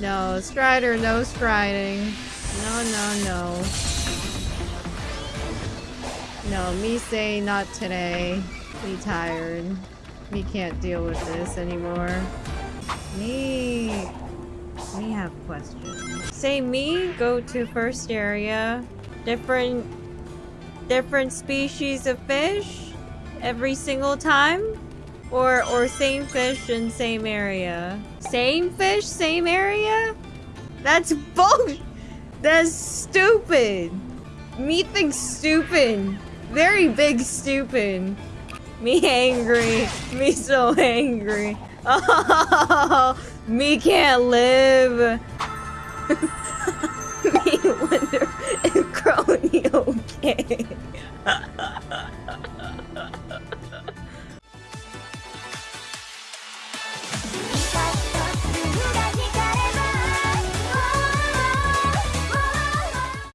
No, Strider, no striding. No, no, no. No, me say not today. Me tired. Me can't deal with this anymore. Me... Me have questions. Say me, go to first area. Different... Different species of fish? Every single time? Or, or same fish in same area? Same fish, same area? That's bullshit! That's stupid! Me think stupid! Very big stupid! Me angry! Me so angry! Oh! Me can't live! me wonder if Crony okay?